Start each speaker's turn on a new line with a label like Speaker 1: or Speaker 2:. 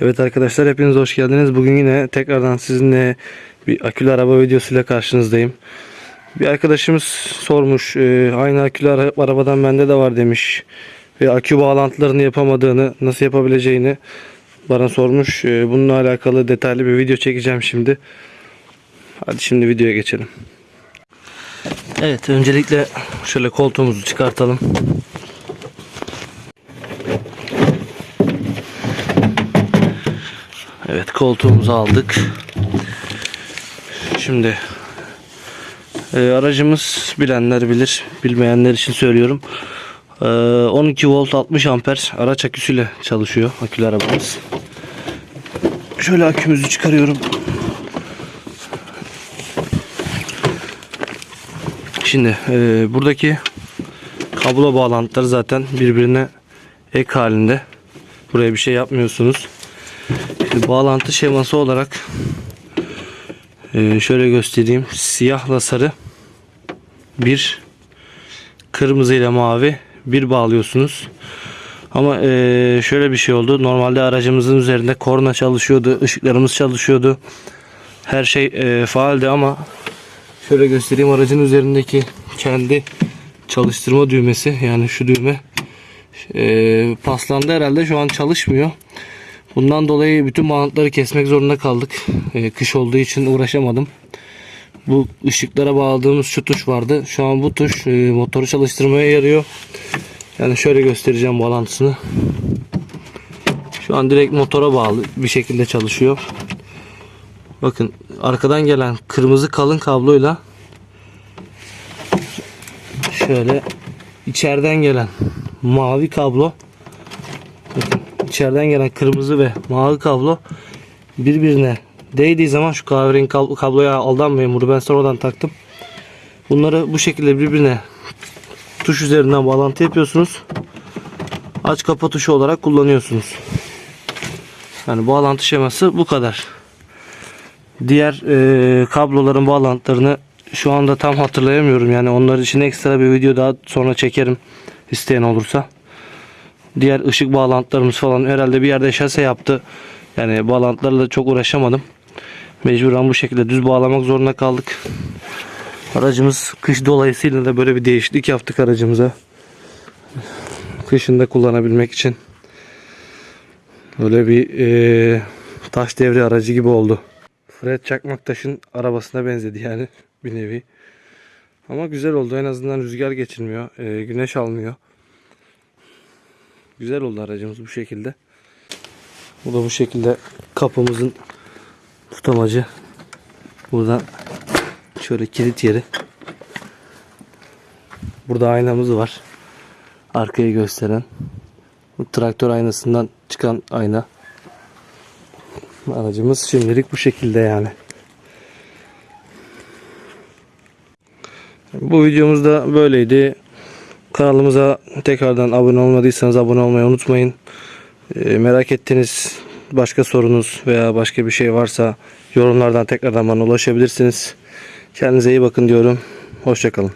Speaker 1: Evet arkadaşlar hepiniz hoş geldiniz. Bugün yine tekrardan sizinle bir akülü araba videosuyla karşınızdayım. Bir arkadaşımız sormuş e, aynı akülü ara- arabadan bende de var demiş. Ve akü bağlantılarını yapamadığını nasıl yapabileceğini bana sormuş. E, bununla alakalı detaylı bir video çekeceğim şimdi. Hadi şimdi videoya geçelim. Evet öncelikle şöyle koltuğumuzu çıkartalım. Evet koltuğumuzu aldık. Şimdi e, aracımız bilenler bilir, bilmeyenler için söylüyorum. E, 12 volt 60 amper araç aküsüyle çalışıyor akülü arabamız. Şöyle akümüzü çıkarıyorum. Şimdi e, buradaki kablo bağlantıları zaten birbirine ek halinde. Buraya bir şey yapmıyorsunuz. Bağlantı şeması olarak e, şöyle göstereyim. Siyahla sarı bir kırmızı ile mavi bir bağlıyorsunuz. Ama e, şöyle bir şey oldu. Normalde aracımızın üzerinde korna çalışıyordu, ışıklarımız çalışıyordu. Her şey e, faaldi ama şöyle göstereyim aracın üzerindeki kendi çalıştırma düğmesi yani şu düğme paslandı herhalde şu an çalışmıyor. Bundan dolayı bütün bağlantıları kesmek zorunda kaldık. Ee, kış olduğu için uğraşamadım. Bu ışıklara bağladığımız şu tuş vardı. Şu an bu tuş e, motoru çalıştırmaya yarıyor. Yani şöyle göstereceğim bağlantısını. Şu an direkt motora bağlı bir şekilde çalışıyor. Bakın arkadan gelen kırmızı kalın kabloyla şöyle içeriden gelen mavi kablo içeriden gelen kırmızı ve mavi kablo birbirine değdiği zaman şu kahverengi kab- kabloya aldanmayın bunu ben sonradan taktım. Bunları bu şekilde birbirine tuş üzerinden bağlantı yapıyorsunuz. Aç kapa tuşu olarak kullanıyorsunuz. Yani bağlantı şeması bu kadar. Diğer e, kabloların bağlantılarını şu anda tam hatırlayamıyorum. Yani onlar için ekstra bir video daha sonra çekerim isteyen olursa diğer ışık bağlantılarımız falan herhalde bir yerde şase yaptı. Yani bağlantılarla çok uğraşamadım. Mecburen bu şekilde düz bağlamak zorunda kaldık. Aracımız kış dolayısıyla da böyle bir değişiklik yaptık aracımıza. Kışında kullanabilmek için. Böyle bir eee, taş devri aracı gibi oldu. Fred Çakmaktaş'ın arabasına benzedi yani bir nevi. Ama güzel oldu. En azından rüzgar geçirmiyor. eee, güneş almıyor. Güzel oldu aracımız bu şekilde. Bu da bu şekilde kapımızın tutamacı. Buradan şöyle kilit yeri. Burada aynamız var. Arkayı gösteren. Bu traktör aynasından çıkan ayna. Aracımız şimdilik bu şekilde yani. Bu videomuz da böyleydi. Kanalımıza tekrardan abone olmadıysanız abone olmayı unutmayın. E, merak ettiğiniz başka sorunuz veya başka bir şey varsa yorumlardan tekrardan bana ulaşabilirsiniz. Kendinize iyi bakın diyorum. Hoşçakalın.